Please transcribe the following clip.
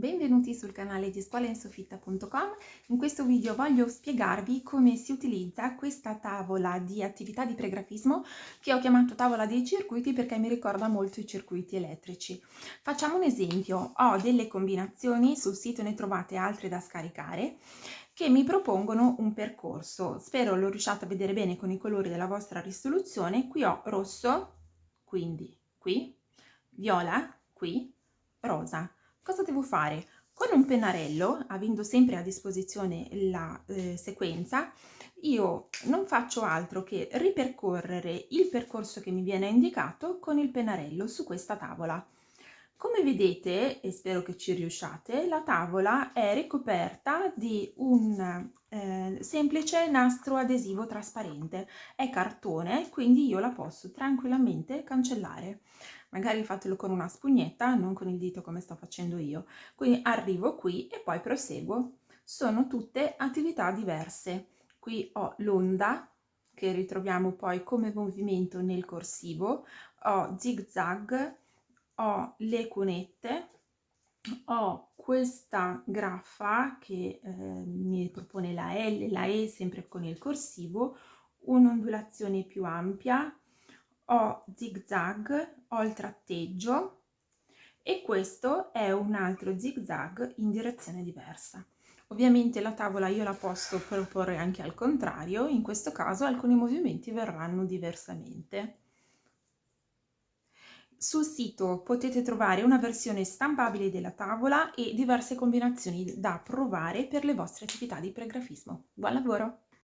Benvenuti sul canale di scuolainsofitta.com. In questo video voglio spiegarvi come si utilizza questa tavola di attività di pregrafismo che ho chiamato tavola dei circuiti perché mi ricorda molto i circuiti elettrici. Facciamo un esempio, ho delle combinazioni, sul sito ne trovate altre da scaricare, che mi propongono un percorso. Spero lo riusciate a vedere bene con i colori della vostra risoluzione. Qui ho rosso, quindi qui, viola, qui, rosa Cosa devo fare? Con un pennarello, avendo sempre a disposizione la eh, sequenza, io non faccio altro che ripercorrere il percorso che mi viene indicato con il pennarello su questa tavola. Come vedete, e spero che ci riusciate, la tavola è ricoperta di un eh, semplice nastro adesivo trasparente. È cartone, quindi io la posso tranquillamente cancellare. Magari fatelo con una spugnetta, non con il dito come sto facendo io. Quindi arrivo qui e poi proseguo. Sono tutte attività diverse. Qui ho l'onda, che ritroviamo poi come movimento nel corsivo, ho zig zag, ho le cunette, ho questa graffa che eh, mi propone la L, la E sempre con il corsivo, un'ondulazione più ampia, ho zig zag, ho il tratteggio e questo è un altro zig zag in direzione diversa. Ovviamente la tavola io la posso proporre anche al contrario, in questo caso alcuni movimenti verranno diversamente. Sul sito potete trovare una versione stampabile della tavola e diverse combinazioni da provare per le vostre attività di pregrafismo. Buon lavoro!